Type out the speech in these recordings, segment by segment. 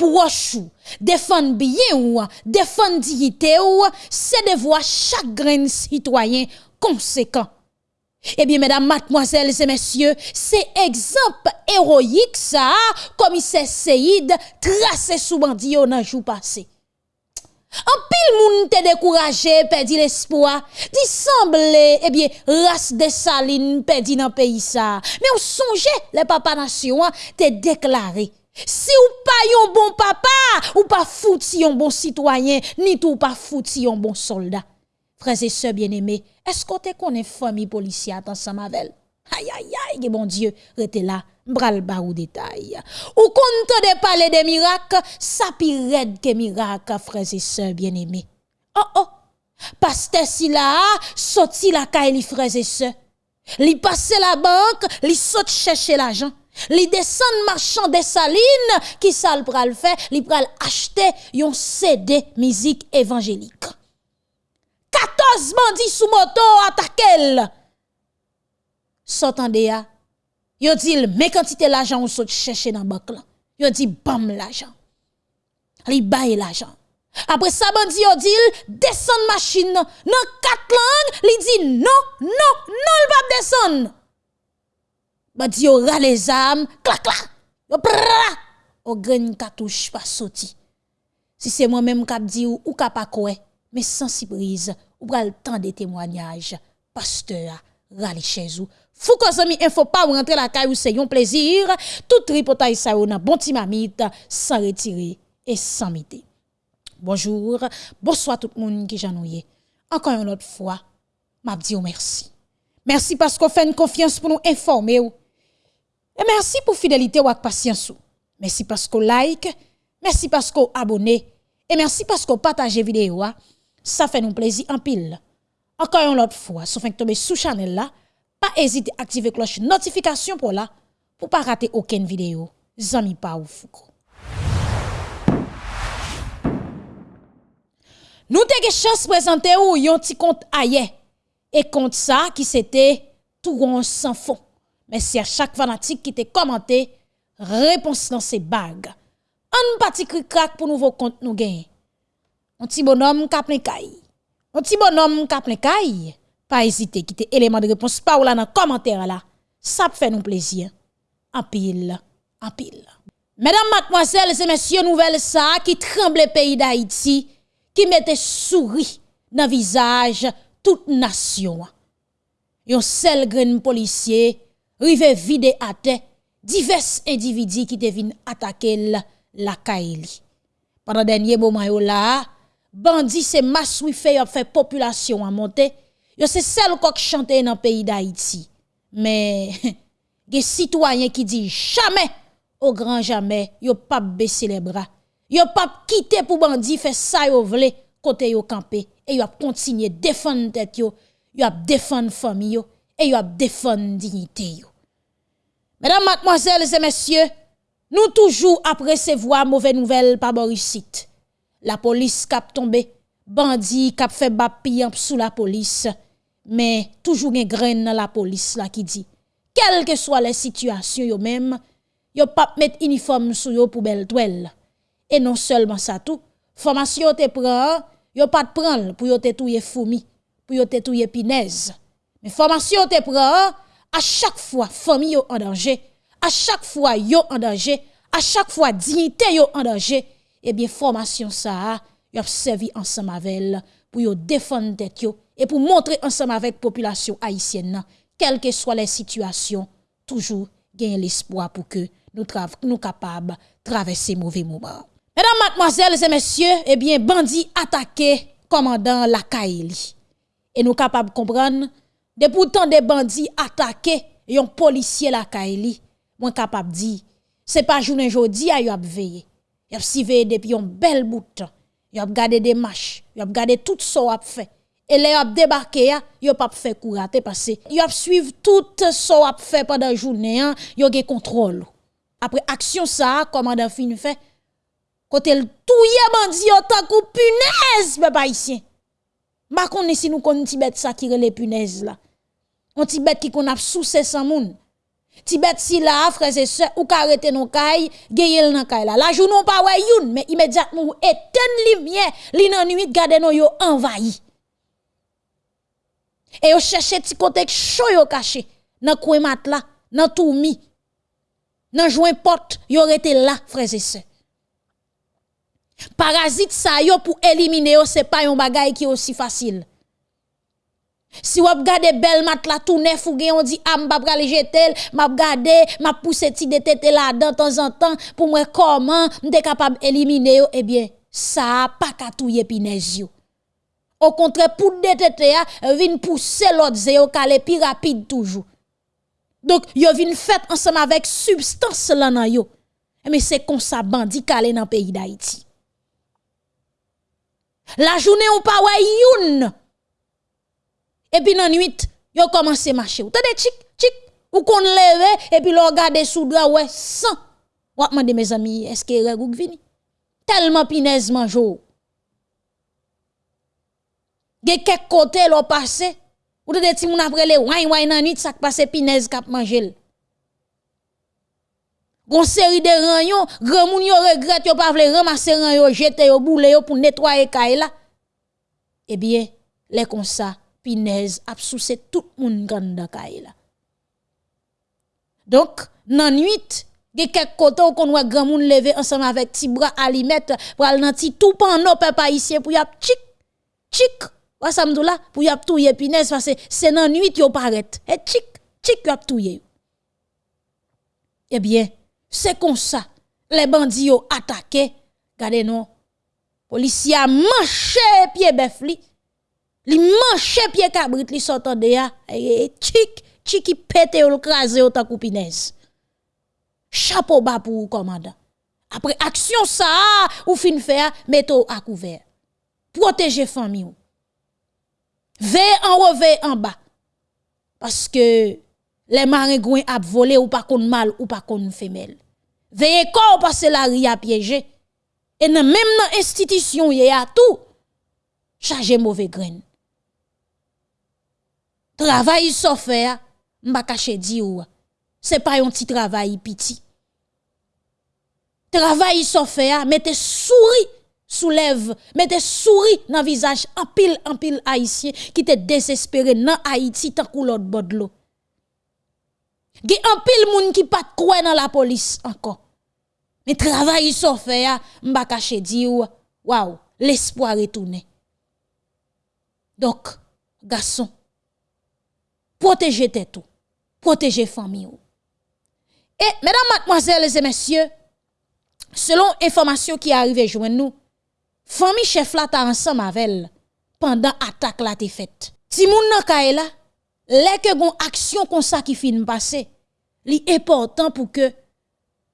proche ou, défendre bien ou, défendre dignité ou, c'est de voir chaque grain citoyen conséquent. Eh bien, mesdames, mademoiselles et messieurs, c'est exemple héroïque ça, commissaire Seyid tracé sous bandit dans jour passé. En pile moun te découragé, perdu l'espoir. Dit eh bien, race de saline perdu dans pays ça. Mais on songe, les papa nation te déclaré. Si ou pas un bon papa, ou pas fouti un bon citoyen, ni tout pas fouti un bon soldat. Frères et sœurs bien-aimés, est-ce qu'on te connaît famille policière dans Samavel? Aïe, aïe, aïe, mon Dieu, rete là, bral barou détail. Ou compte de parler des miracles, ça pire que miracles, frères et sœurs bien-aimés. Oh, oh, pasteur si là, sorti la caille, frères et sœurs. Li passe la banque, li saute chercher l'argent. Li descend marchand des salines, qui ça le pral fait, li pral acheter yon CD musique évangélique. 14 bandits sous moto attaquent S'entendez ya, yo dit mais quantité l'argent on saute chercher dans banque là. Yo dit bam l'argent. Li baye l'argent. Après ça bandi yo dit descend machine nan quatre langues, li dit non non non il pas descendre. Bandi yo ra les armes, clac clac. Yo au grain cartouche pas sorti. Si c'est moi même qui dit ou, ou pas quoi, mais sans surprise, ou pral temps de témoignages. Pasteur rale chez vous Fou ko zami info pas ou rentrer la caille c'est un plaisir. Tout tripotage ça ou nan bon timamite sans retirer et sans miter. Bonjour, bonsoir tout le monde qui. Encore une autre fois, m'a dit merci. Merci parce qu'on fait une confiance pour nous informer Et merci pour fidélité ou patience Merci parce qu'on like, merci parce qu'on abonne et merci parce qu'on partage vidéo. Ça fait nous plaisir en pile. Encore une autre fois, si vous tomber sous channel là, pas hésiter à activer cloche notification pour là pour pas rater aucune vidéo. Zami pa ou fouko. Nous avons chance de présenter yon petit compte ailleurs. Et compte ça qui c'était tout rond sans fond. Merci à chaque fanatique qui t'a commenté. Réponse dans ces bagues. Un petit cri crack pour nouveau compte nous gagner. Un petit bonhomme qui a plein Un petit bonhomme qui a plein Pas hésiter, quitter élément de réponse par là dans le commentaire là. Ça fait nous plaisir. En pile, en pile. Mesdames, mademoiselles et messieurs, nouvelle ça qui tremble pays d'Haïti, qui mettait souris dans le visage toute nation. Yon seul gren policier rive vide à terre, divers individus qui deviennent attaquer la Kaili. Pendant dernier moment là, bandit se masse fait fait population à monter Yo c'est seul qui chante dans le pays d'Haïti. Mais des citoyens qui disent jamais au grand jamais, yo pas baisser les bras. Yo pas quitter pour bandi faire ça yo vle côté yo campé et yo continuer défendre tête yo, yo défendre famille yo et yo défendre dignité yo. Mesdames, mademoiselles et messieurs, nous toujours après recevoir mauvaise nouvelle par Borisite. La police cap tombé, bandi cap fait bap sous la police. Mais toujours une graine dans la police là qui dit quelles que soient les situations yo même yo pas mettre uniforme sur yo pour belle toile. Et non seulement ça tout formation te prend yo pas de prendre pour yo te touyer fourmi pour yo te pinaise. Mais formation te prend à chaque fois famille en danger à chaque fois yo en danger à chaque fois dignité yo en danger eh bien formation ça yo servi ensemble avec pour défendre tête et pour montrer ensemble avec la population haïtienne, quelles que soient les situations, toujours gagner l'espoir pour que nous nous capables traverser mauvais moments. Mesdames, mademoiselles et messieurs, eh bien, bandit attaqué commandant la. Et nous capables de comprendre, de pourtant des bandits attaqués un policier la Kaili, moi capable dire, c'est pas journée aujourd'hui à y veiller. Y a veillé depuis un bel bout de temps. Y a gardé des marches, y a gardé tout ce a fait et les a débarqué ya, yo pas fait courater parce que yo a suivre tout ce a fait pendant journée, yo gen contrôle. Après action ça, commandant fin fait côté le touye bandi yo tant coup punaise papa ici. Ma connais si nous connait Tibet ça qui les punaises là. On Tibet qui qu'on a sous 500 moun. Tibet si là, frères et sœurs, ou ka arrêter non kay, geyel nan kay là. La journée pas ouais youn, mais immédiatement éteint lumière, li nan nuit gade non yo envahi. Et yo cherche ti côté chaud yo caché nan coin mat là, nan tout mi. Nan joint porte, yo rete là, frères et sœurs. Parasite ça yo pour éliminer yo, c'est pas un bagay qui aussi facile. Si vous regardez belle mat la tout neuf ou on dit ah m'pa pral jeter, m'a regarder, m'a pousser ti là de temps en temps pour moi comment m'te capable éliminer eh bien ça pas ka touyer pinèse yo. Au contraire pour de tête ya vinn pousser l'autre zéo calé plus rapide toujours. Donc yo vinn fait ensemble avec substance là nan yo. Mais c'est comme ça bandit calé dans pays d'Haïti. La journée ou pas youn et puis dans nuit, yo commencé marcher. Ou tade chic chic ou qu'on leve et puis l'on regarde sous drap ouais sans. Ou demande mes amis, est-ce que regou vini? Tellement pinaise manjo. Ge quelques côté l'on passé. Ou tade ti moun après le wine wine nan nuit ça passe pinaise k'ap manger. Gon série de ranyon, grand moun yo regrette yo pas vle ramasser ranyon, jeter yo boule pour nettoyer kay. Eh bien, les comme ça Pinez ap sous tout moun ganda kay. Donc, nan nuit, ge quelques côté qu'on voit grand moun lever ensemble avec ti bras alimet pour al nan ti tout pano papa ici pour yap tchik tchik wa samdou la pour yap touye pinez parce c'est nan nuit yo paraît et tchik tchik yap touye. Eh bien, c'est comme ça les bandits yo attaqué, gardez non. Policier a manché pied li manche pied cabrit li sortant de ya et chic chiki pété ou crasé au takou pinez chapeau bas pour commandant. Après action ça ou fin faire mettez à couvert. Protéger famille ou. Veille en haut veille en bas. Parce que les maringouins a volé ou pas kon mal ou pas kon femelle. Veillez corps parce la ria piégé. Et même dans institution y a tout. Chargé mauvais graine travail so faire m'pa cacher di ou. C'est pas un petit travail petit. Travail so faire mettez souris soulève mettez souris dans visage. En pile en pile haïtien qui te désespéré dans Haïti tant que l'autre bord l'eau. Ge en pile moun qui pas croire dans la police encore. Mais travail so faire m'pa cacher di ou. Waouh l'espoir retourné donc garçon protéger tête protéger famille Et mesdames, mademoiselles et messieurs, selon information qui arrive joindre nous, famille chef là ta ensemble avec pendant attaque là te faite. Si moun nan la, les que gon action comme ça qui fin passer, li important pour que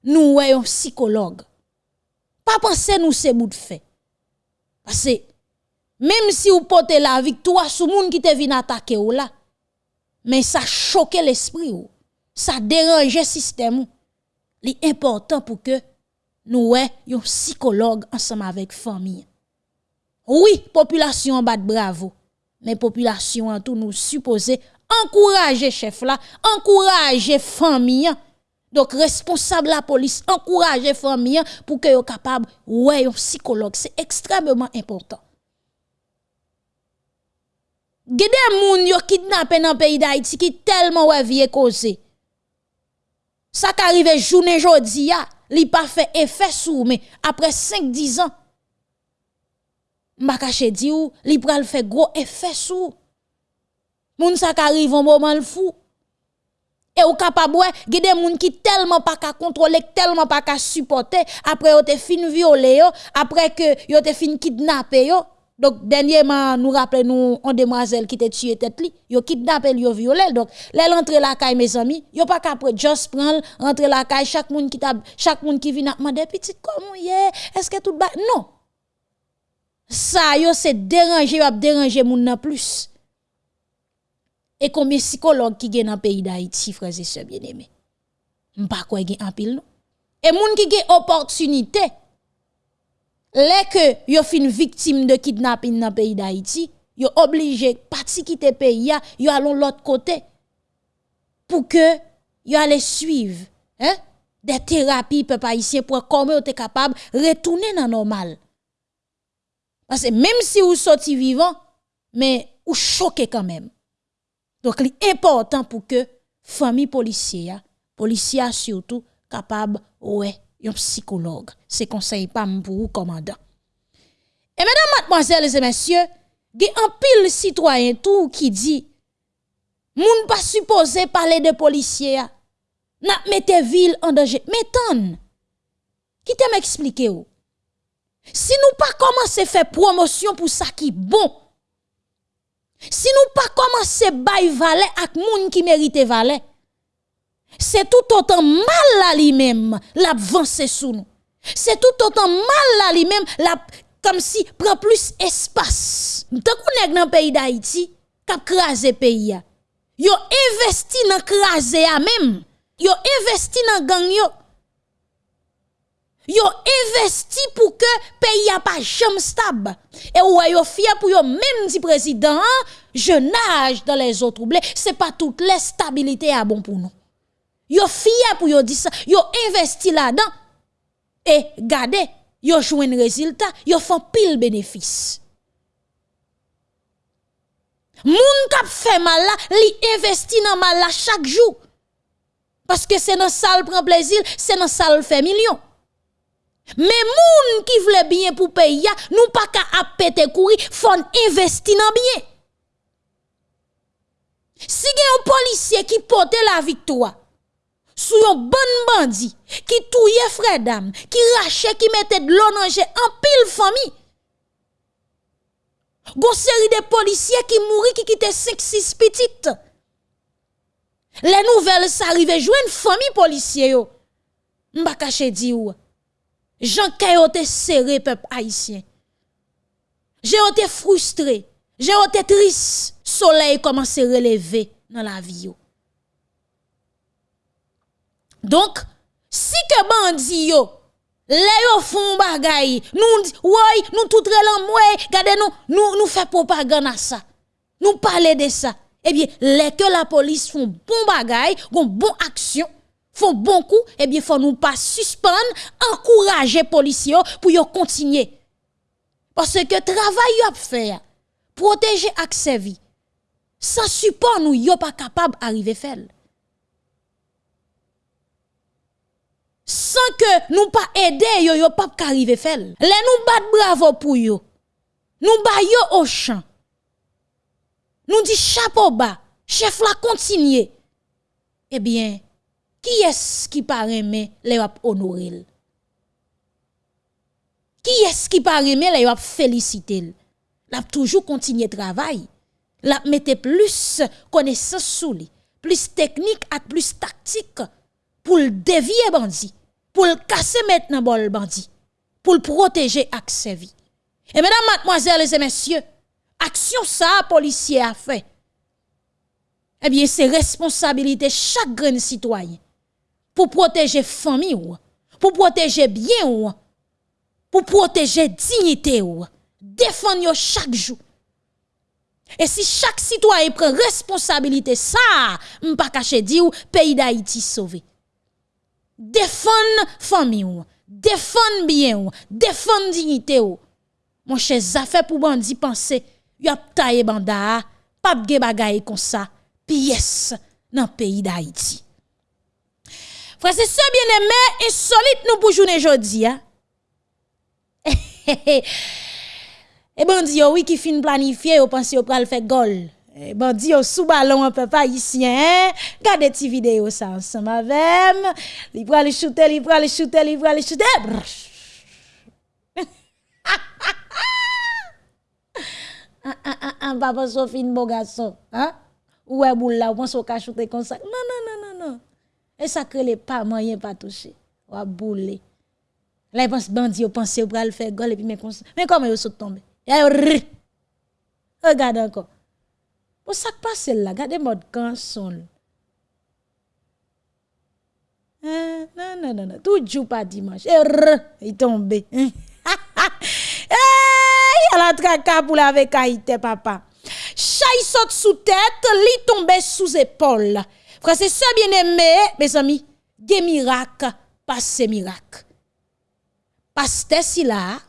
nous voyons psychologue. Pas penser nous c'est bout fait. Parce même si vous portez la victoire sur moun qui te vient attaquer ou là, mais ça choque l'esprit ça dérange le système li important pour que nous ouais un psychologue ensemble avec famille. Oui population bat bravo. Mais population en tout nous supposer encourager chef là encourager famille. Donc responsable la police encourager famille pour que yo capable ouais un psychologue. C'est extrêmement important Gede moun yo kidnappé dans pays d'Haïti qui tellement ouais vie causé. Ça qu'arrive journée jodi ya, li pas fait effet sou mais après 5 10 ans m'a caché di ou li pral fait gros effet sou. Moun ça qu'arrive un moment le fou. Et ou capable ouais, gede moun qui tellement pas ka contrôler, tellement pas ka supporter après yo te fin violer yo, après que yo te fin kidnapper yo donc, dernièrement, nous rappelons nous, une demoiselle qui était tuée tête li, yo kidnappé, yo violé. Donc, les rentre la caille, mes amis, yo pas qu'après, just prendre, rentrer la caille, chaque monde qui tab, chaque monde qui vient demander, petit, comment est, est-ce que tout ba, non. Ça, yo, c'est déranger, yo déranger moun plus. Et combien psychologue qui gen dans pays d'Haïti, frères et sœurs bien-aimés? M'pa quoi gen en pile, non? Et moun qui gen opportunité, les que yo fin victime de kidnapping dans le pays d'Haïti, yo obligé parti quitter pays ya, yo allons l'autre côté pour que yo allé suivre hein des thérapies peuple haïtien pour comment vous capable retourner dans normal. Parce que même si vous sortez vivant, mais vous choquez quand même. Donc, c'est important pour que famille policière, policière surtout, capable, ouais, psychologue. C'est conseil pas pour vous, commandant. Et mesdames, mademoiselles et messieurs, il y a un pile citoyen tout qui dit, moun pas supposé parler de policiers, n'a mette ville en danger. Mais qui te m'expliquer ou? Si nous pas commencer faire promotion pour ça qui bon, si nous pas commencer bail valet ak moun qui mérite valet, c'est tout autant mal là lui-même l'avance sous nous. C'est tout autant mal là lui-même comme si prend plus espace. Tant qu'on est dans le pays d'Haïti, k'ap krasé pays Yo investi dans krasé a même. Yo investi dans gang yo. Yo investi pour que pays a pas jamais stable. Et ou yo fier pour yo même dit président, jeune âge dans les autres troublés, c'est pas toute la stabilité à bon pour nous. Yo fier pour yo dire ça, yo investi là-dedans. Et gardez, yo joué un résultat, yo font pile bénéfice. Moun kap fait mal là, li investi dans mal là chaque jour. Parce que c'est dans salle prend plaisir, c'est dans salle fait million. Mais moun qui vle bien pour payer, nous pas qu'à péter courir, faut investir dans bien. Si un policier qui porte la victoire, sous un bon bandit, qui touye frère dame, qui rache, qui mette de l'eau en pile famille, Gon série de policiers qui mouri qui quitte 5 6 petites. Les nouvelles s'arrivent une famille policier. M'pa caché di ou. Jean Kayote serré peuple haïtien. J'ai été frustré, j'ai été triste. Soleil commence à relever dans la vie Donc, si que bandi yo les yo font bagay, nous ouais, nous tout relan nous nous fait propagande à ça. Nous parler de ça. Eh bien, les que la police font bon bagay, gon bon action, font bon coup, eh bien faut nous pas suspendre, encourager policiers pour yo continuer. Parce que travail yo a faire, protéger accès vie. Sans support nous yo pas capable arriver faire. Sans que nous pas aider yo yo pas arriver faire. Les nous bat bravo pour yo. Nous ba yo au champ. Nous dit chapeau bas, chef la continue. Eh bien, qui est-ce qui paraît mais les va honorer? Qui est-ce qui paraît mais les va féliciter? La toujours continuer travail. La mette plus connaissance sous lui, plus technique et plus tactique pour le dévier bandit, pour le casser maintenant bol bandit, pour le protéger avec vies. Et mesdames, mademoiselles et messieurs, action ça policier a fait. Eh bien, c'est responsabilité chaque grand citoyen pour protéger famille pour protéger bien pour protéger dignité défendre chaque jour. Et si chaque citoyen prend responsabilité ça, m'pa cacher dit ou pays d'Haïti sauvé défendre famille ou, défendre bien ou, défendre dignité ou. Mon cher, ça fait pour bandi penser, y a taillé banda, pas de bagay comme ça, pièce dans pays d'Haïti. Frère, c'est ça bien aimé, insolite nous pour journée jodi, hein? et eh, eh, bandi, oui, qui fin planifier ou penser ou pral faire gol. Eh, bandi yo sous ballon un peu hein regardez ti vidéo ça ensemble avec li pral shooter li pral shooter li pral shooter ah ah ah ah papa Sophie bon garçon hein ouais boule là on ka shooter comme ça non non non non non et ça que les pas moyen pas toucher ou boule là il pense bandi yo pense au pral faire gol et puis mais comment yo saute tomber regarde encore Pour ça que passe là, regardez mode canson. non, non, non, non, tout joue pas dimanche. Et il tombe. il a la traka pour la papa. Chay saute sous tête, li tombe sous épaule. Frère, c'est ça bien aimé, mes amis. Des miracles, pas ces miracles. Pasteur si là,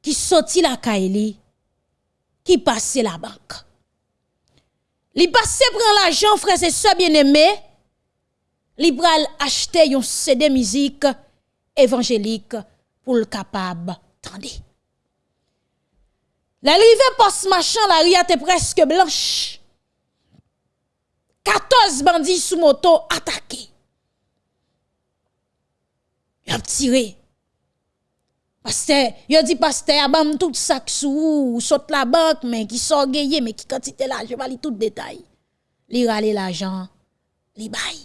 qui sorti la Kaili, qui passe la banque. Li passe prend l'argent, frère, c'est ça bien aimé. Li pral acheter un CD musique évangélique pour le capable. Attendez. L'arrivée post machin, la ria presque blanche. 14 bandits sous moto attaqués. Ils ont tiré. Pasteur, yo dit pasteur, abam tout sac sous, saute la banque, mais qui sort gagné, mais qui quantité là, je vais tout détail. Li rale l'argent, li bail.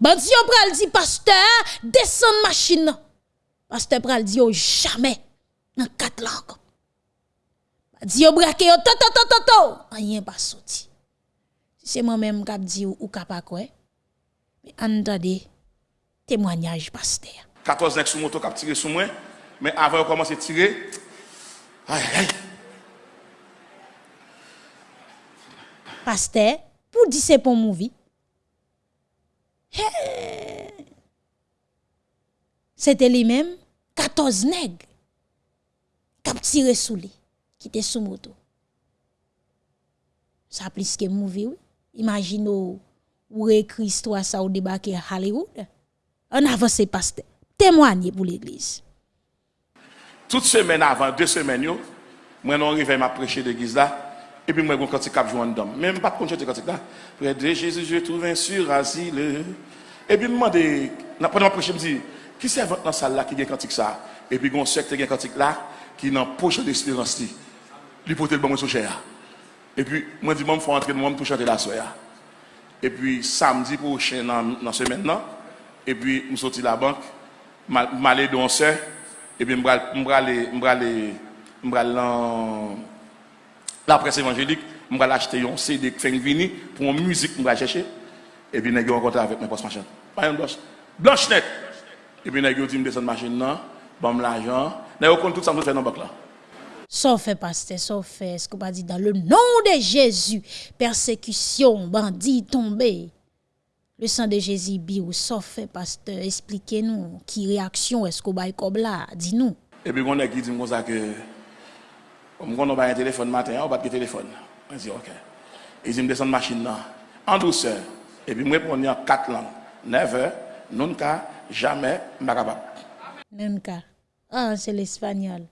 Bandi yo pral dit pasteur, descend machine. Pasteur pral dit jamais dans quatre langues. Bandi yo braque yo to to to to rien pas sorti. C'est moi-même qui dit ou pas quoi. Mais entendez témoignage pasteur. 14 nègres sous moto qui tiré sur moi. Mais avant de commencer à tirer, aïe, aïe. Pasteur, pour dire c'est pour movie. C'était lui-même, 14 nègres qui tiré sous lui, qui était sous moto. Ça plus que movie, oui. Imaginez ou écrit histoire ça au débarquer à Hollywood. On avance pasteur témoigner pour l'église. Toute semaine avant, deux semaines, yo, moi non arrivé m'a prêcher l'église là et puis moi gon cantique cap joindre dame. Même pas de chanter cantique là. Près de Jésus, je trouve un sûr asile. Et puis me demander n'a pas prêcher me dit qui c'est dans salle là qui gagne cantique ça et puis gon secte gagne cantique là qui n'en poche d'espérance li. Li porter le bon son cher. Et puis moi dit moi faut entrer moi pour chanter la soirée. Et puis samedi prochain dans la semaine là et puis nous sorti la banque m'aller danser et puis m'aller m'aller m'aller la presse évangélique m'aller acheter un CD qui fait venir pour une musique m'aller chercher et puis nèg rencontre avec mes boss machin. Pas une blanche blanche net. Et puis nèg dit me descendre machine non bon l'argent nèg compte tout ça me faire dans bac là. Sauf fait, pasteur, sauf fait, ce qu'on va dire dans le nom de Jésus, persécution, bandit tombé. Le sang de Jésus bi ou sof, eh, pasteur, expliquez nous qui réaction est-ce qu'on bail comme là, dis-nous. Et puis on a qui dit comme ça que comme on a un téléphone matin, on va pas de téléphone. On dit OK. Ils me descendent machine là en douceur et puis me répondre en quatre langues. Never, nunca, jamais, capable. Nunca. Ah, c'est l'espagnol.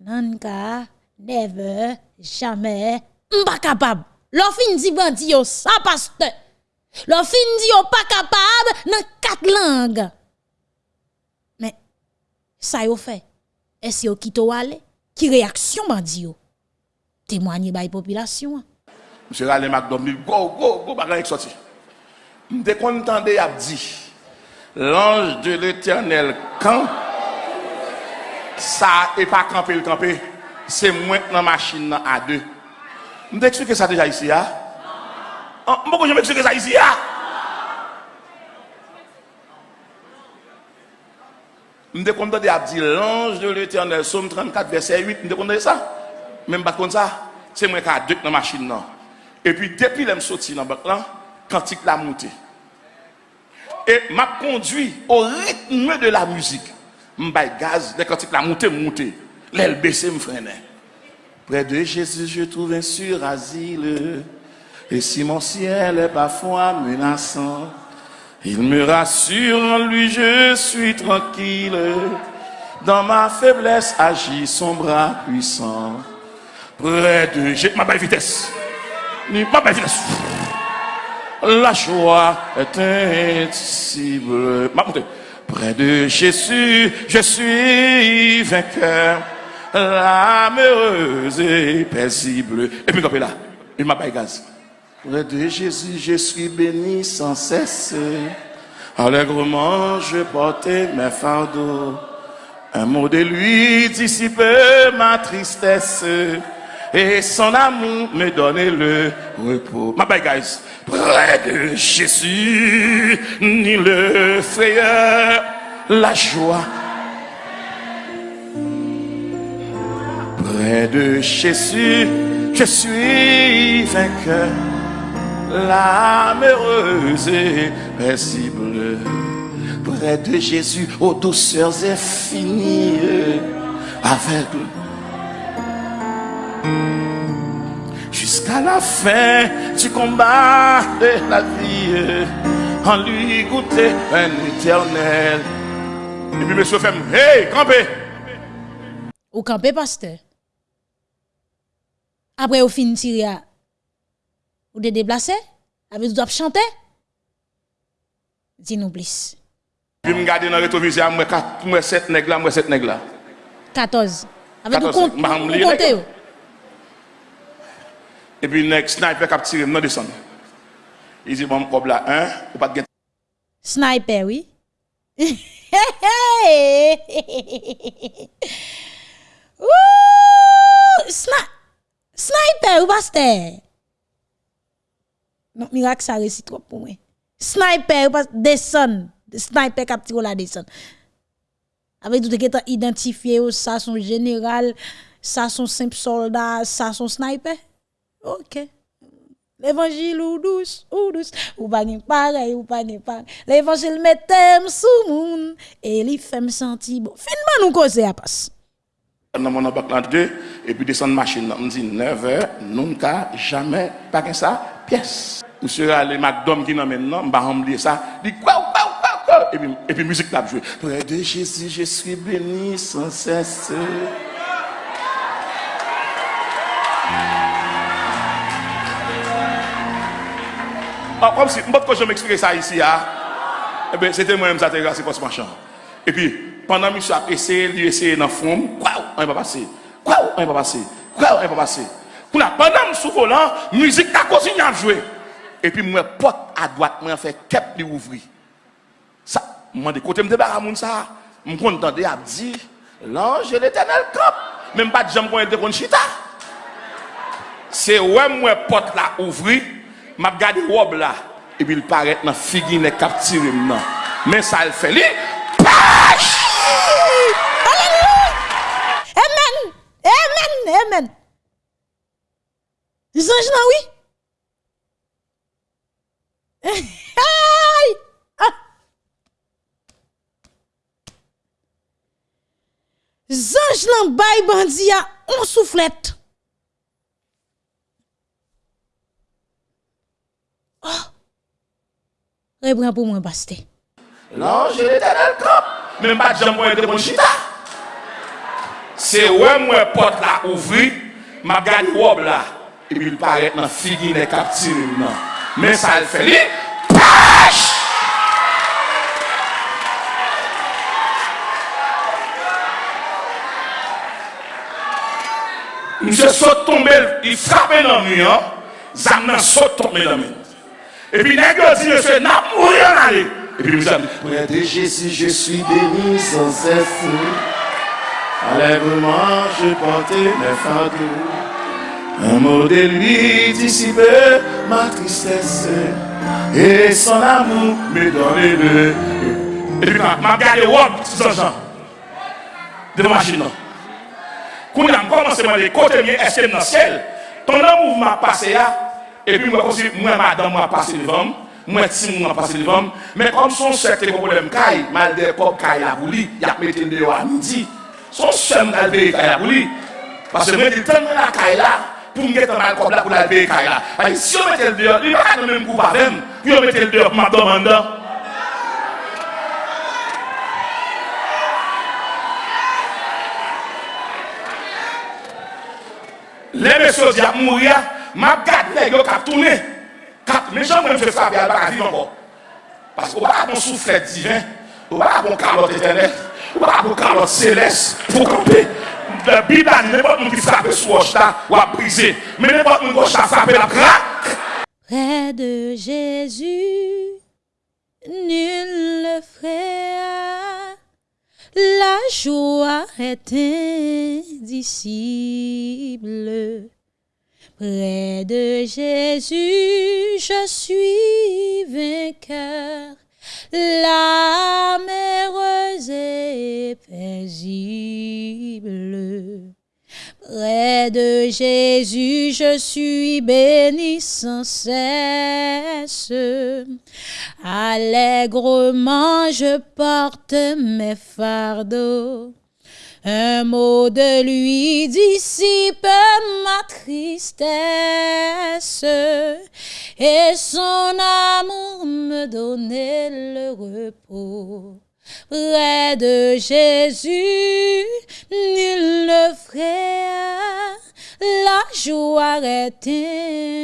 Nunca, never, jamais, capable. L'offre dit bandit, ça pasteur. Leur fin dit pas capable dans quatre langues. Mais ça yo fait. Est-ce yo quitte aller Qui réaction bandi yo? Témoigner la population. Monsieur Rale McDonald, go go go bagay sorti. M'te contendé a dit l'ange de l'Éternel quand ça est pas camper le camper, c'est moi dans machine à deux. M'te expliquer ça déjà ici hein? Ah, mboko jom eksplike sa isi ya. Mde konta de ap di lanj de l'Eternel, Somme 34, verset 8, mde konta de sa. Men bat konta, se mwen ka dek nan machin nan. E pi depi lem soti nan bak lan, kantik la monte. E map kondwi o ritme de la muzik. Mbay gaz, de kantik la monte, monte. Lel bese mfrene. Pre de Jésus, je trouve un sur asile. Et si mon ciel est parfois menaçant, il me rassure en lui, je suis tranquille. Dans ma faiblesse agit son bras puissant. Près de j'ai ma belle vitesse. Ma belle vitesse. La joie est indicible. Près de Jésus, je suis vainqueur. L'âme heureuse et paisible. Et puis, là, il m'a pas gaz. Près de Jésus, je suis béni sans cesse. Allègrement, je portais mes fardeaux. Un mot de lui dissipe ma tristesse. Et son amour me donnait le repos. Ma bye, guys. Près de Jésus, ni le frayeur, la joie. Près de Jésus, je suis vainqueur. L'âme et paisible. Près de Jésus, aux douceurs infinies, aveugle. Jusqu'à la fin du combat de la vie, en lui goûter un éternel. Et puis, monsieur fait, hey, campé! Ou campé, pasteur? Après, au fin tirer, ou de déplacer? Avec vous chanter? Dis-nous plus. Puis, je regarde dans le rétroviseur, moi, 7 nègres là, moi, 7 nègres là. 14. Avec vous 14, compte, ma vous m'li, comptez. nègre. ou? Et puis, le sniper qui a tiré, non descend. Il dit, bon, comme là, hein, ou pas de Sniper, oui. Ouh, sna- Sniper ou pasteur? Non, miracle ça réussit trop pour moi. Sniper descend. Sniper cap tiro la descend. Avec tout qui est identifié ça son général, ça son simple soldat, ça son sniper. OK. L'évangile ou douce, ou douce, ou pas ni pareil, ou pas ni pareil. L'évangile mettem sous moun, et il fait me sentir bon. Finalement, nous causer à passe. dans mon bac là deux, et puis descendre machine. On dit 9 heures, nous n'avons jamais pas que ça, pièce. Monsieur allé McDom qui n'a maintenant, m'a oublié ça. Dit quoi, quoi, quoi, quoi? Et puis, et puis musique l'a joué. Près de Jésus, je suis béni sans cesse. Ah, comme je ça ici, ah, eh ben, c'était moi-même, ça t'est grâce pour ce machin. Et puis, pendant que je suis essayé, il essayé dans le fond, quoi, on va passer? Quoi, on va passer? Quoi, on va passer? Kou la pandan m sou volan, müzik ta kosi nyan jwe. E pi mwen pot a doat mwen fè kep li ouvri. Sa, mwen de kote m debara moun sa, m kon tande ap di, lanj el etenel kop. Men m pat jam kon el de kon chita. Se wè mwen pot la ouvri, m ap gade wob la. E bil paret nan figi ne kaptire m nan. Men sa el fè li, pash! Aleluya! Amen! Amen! Amen! Anges là, oui? Aïe! Ah! Zange lan bay bandi a on soufflette. Oh! Reprends pour moi, pasteur. L'ange de l'éternel camp. Même pas de être de chita. C'est ouais, moi, porte là ouvrir, m'a gardé robe là. e bil paret nan figi ne kaptiril nan. Men sa l feli, PASH! Mse sot tombe, i frape nan mi an, zam nan sot tombe nan mi. E pi negyo di mse, nan mou yon ale. E pi mse am di, Pwè de Jésus, je suis béni sans cesse. Alèvement, je porte mes fardeaux. Un mot de lui dissipe ma tristesse Et son amour me donne le Et puis ma gade wop sou son jan De machine non. nan Koun nan komanse man de kote miye estem nan sel Ton nan mouvman pase ya E pi mwen konsi mwen madan mwen pase livam Mwen tim mwen pase livam Men kom son sekte kon problem kay Mal de kop kay la bouli Yak meten de yo an midi. Son sem al de kay la bouli Pase mwen di ten mwen la kay la pou mwen getan mal kob la pou la veye kay la. Ay, si yo metel deyo, li baka nan men kou pa vem, yo metel deyo pou mwen domanda. Le mè so di ap mou ya, map gade neg yo kap toune. Kap, mè chan mwen fè fap ya baka vi nan bo. Paske ou baka bon souflet divin, ou baka bon kalot etenet, ou baka bon kalot seles, pou kampe. Près de Jésus, nul ne frère. La joie est indicible. Près de Jésus, je suis vainqueur. L'âme heureuse et paisible. Près de Jésus, je suis béni sans cesse. Allègrement, je porte mes fardeaux. Un mot de lui dissipe ma tristesse et son amour me donnait le repos. Près de Jésus, nul ne ferait la joie est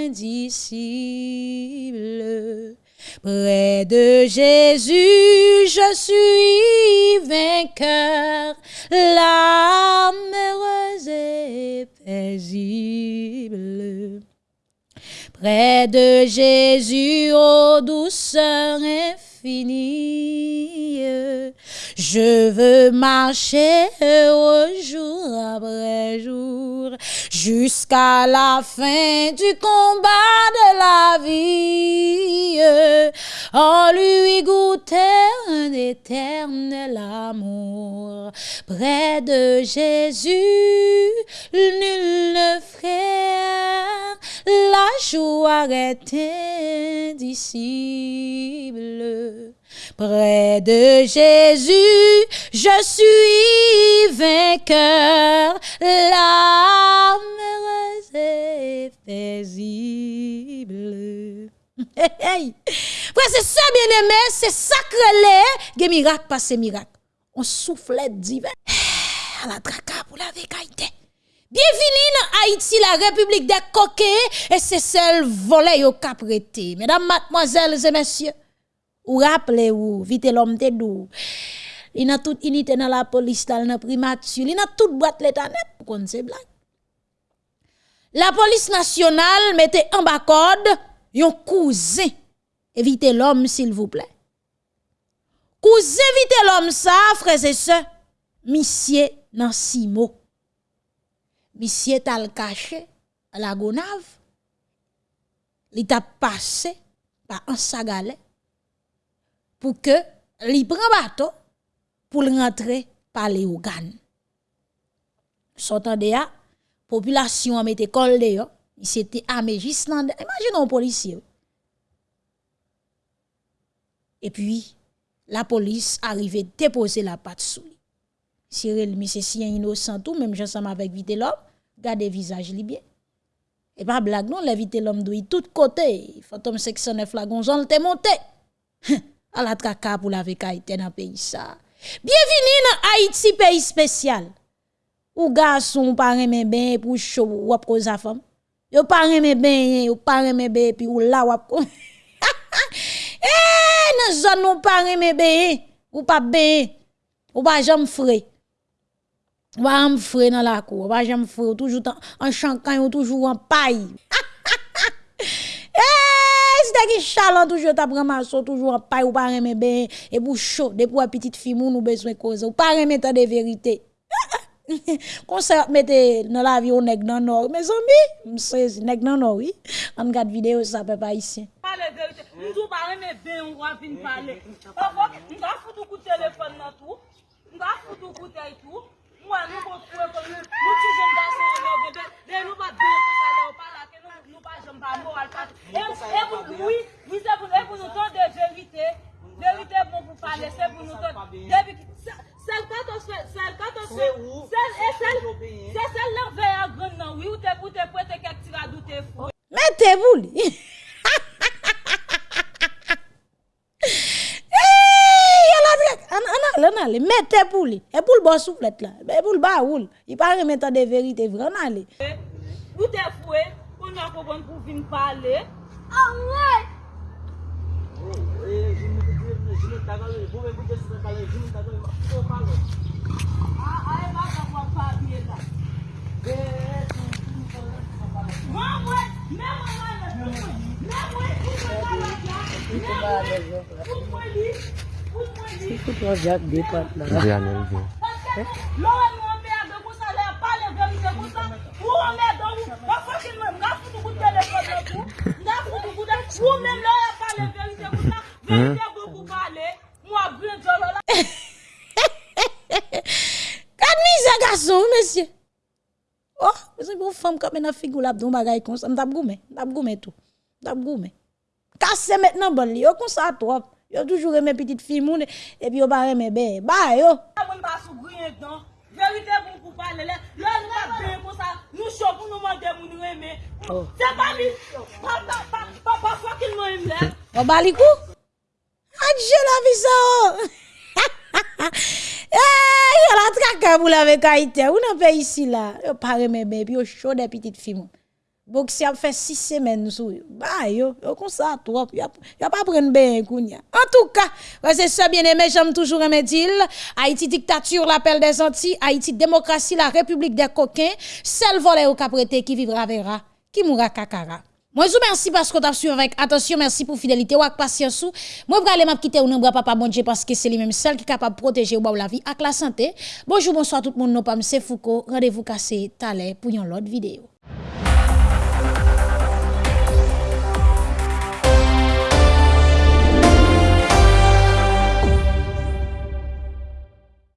indicible. Près de Jésus, je suis vainqueur, l'âme heureuse et paisible. Près de Jésus, ô douceur infinie, je veux marcher heureux jour après jour, jusqu'à la fin du combat de la vie. En lui goûter un éternel amour. Près de Jésus, nul ne frère, la joie est indicible. Près de Jésus, je suis vainqueur, l'âme heureuse et paisible. Hey, c'est ça, bien aimé, c'est sacré, les miracle passe miracle. On souffle divin. À la traka pour la vécaïté. Bienvenue dans Haïti, la République des coquets, et c'est celle volée au caprété. Mesdames, mademoiselles et messieurs, ou rappelez-vous, vite l'homme te dou. Il a toute unité dans la police, dans la primature, il a toute boîte l'état net pour qu'on se blague. La police nationale mettait en bas code yon cousin. Évitez l'homme, s'il vous plaît. Cousin, évitez l'homme, ça, frères et sœurs. Monsieur nan simo. Monsieur tal caché à la gonave. Il t'a passé par un sagalé pour que li prend bateau pour rentrer par les organes. Sortant de là, population a mis col de yo, il s'était armé juste là. Imaginez un policier. Et puis, la police arrivait déposer la patte sous lui. Cyril, si innocent tout, même ensemble avec vite l'homme, gardez visage li bien. Et pas blague, non, l'éviter l'homme d'où tout côté. Fantôme 609 la gonzon, te monté. à la traka pour la vekaïté dans le pays ça. Bienvenue dans Haïti, pays spécial. Ou garçon, pas remet ben, pour chaud, ou ap cause femme. Yo pas remet ben, ou pas remet ben, puis ou la e, ou ap Eh, nan zone ou pas remet ben, ou pas ben, ou pas jamais frais. Ou pas jamais frais dans la cour, ou pas jamais frais, toujours en chancan, ou toujours en paille. Eh, c'est qui chalant toujours t'a ramassé toujours en paille ou pas remen ben et pour chaud depuis petite fille nous besoin cause ou pas remen tant de vérité. Kon se mette dans la vie nèg nèg ben comme nous ti jeune garçon là bébé, mais nous pas bien pour ça là pas là que pa moral pa tout. E pou oui, oui se pou nou ton de verite, verite pou pou pale, se pou nou ton. Sel kato se, sel kato se, sel e sel, se sel lor vey a gren nan, oui ou te pou te pou te kek tira doute fou. Mè te bou li. An ale, mette pou li, e pou l bo souflet la, e pou l ba oul, i pa remeta de verite vran ale. Ou te fwe, kon ya kon pou vin pale. Awe! E, jimi te kwen, jimi ta gale, pou mwen pou desi te pale, jimi ta gale, pou pale. A, a, e ma ta kwa pa biye la. E, e, tu, tu, tu, tu, pale. Mwen mwen, mwen mwen mwen, mwen mwen, mwen mwen, mwen mwen, pou mwen li, pou mwen li. Si kout waz jak de pat la. Di anel di. Lò wè mwen mè, de kousa le pale, de mwen se kousa, pou mè, de mwen, pou koute de kote pou, nan pou tou koute, ou mèm lò ya pale verite pou nan, verite pou pou pale, mwa gwen jolo la. Kan ni zè gason, mèsyè? Oh, mèsyè pou fèm kap mè nan figou la bdoun bagay kon sa, mdap goumen, mdap goumen tou, mdap goumen. Kase mèt nan bon li, yo kon sa tou ap, yo toujou remè pitit fi moun, epi yo ba remè be, ba yo. Mwen pa sou gwen ton, verite pou pou pale le, lò lò, nou chou pou nou mande moun reme. Se pa mi, pa pa fokil moun im lè. O bali kou? Adje la vi sa o. Yo la trakabou la vek a ite. Ou nan pe isi la. Yo pare me bebi, yo chou de pitit fi moun. Donc si a fait six semaines yo. Ba yo, yo comme ça trop. Yo yo prendre ben. En tout cas, ouais, c'est ça bien aimé, j'aime toujours aimer dire Haïti dictature l'appel des Antilles, Haïti démocratie la république des coquins, seul volé au caprété qui vivra verra, qui mourra kakara. Moi, je vous remercie parce que vous avez suivi avec attention. Merci pour fidélité ou avec patience. Moi, je vais quitter ou non, papa bon parce que c'est lui-même seul qui est capable de protéger ou la vie avec la santé. Bonjour, bonsoir tout le monde. Pas M. Foucault. Rendez-vous cassé l'heure pour une autre vidéo.